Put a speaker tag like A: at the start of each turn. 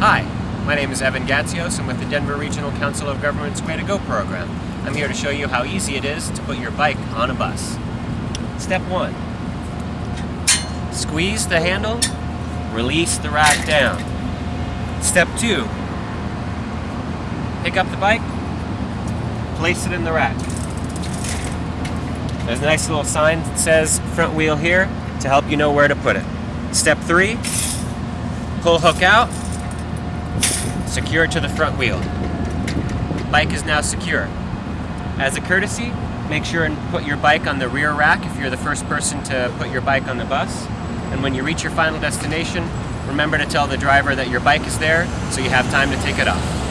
A: Hi, my name is Evan Gatsios. I'm with the Denver Regional Council of Governments Way to Go program. I'm here to show you how easy it is to put your bike on a bus. Step one, squeeze the handle, release the rack down. Step two, pick up the bike, place it in the rack. There's a nice little sign that says front wheel here to help you know where to put it. Step three, pull hook out, secure to the front wheel. Bike is now secure. As a courtesy, make sure and put your bike on the rear rack if you're the first person to put your bike on the bus. And when you reach your final destination, remember to tell the driver that your bike is there so you have time to take it off.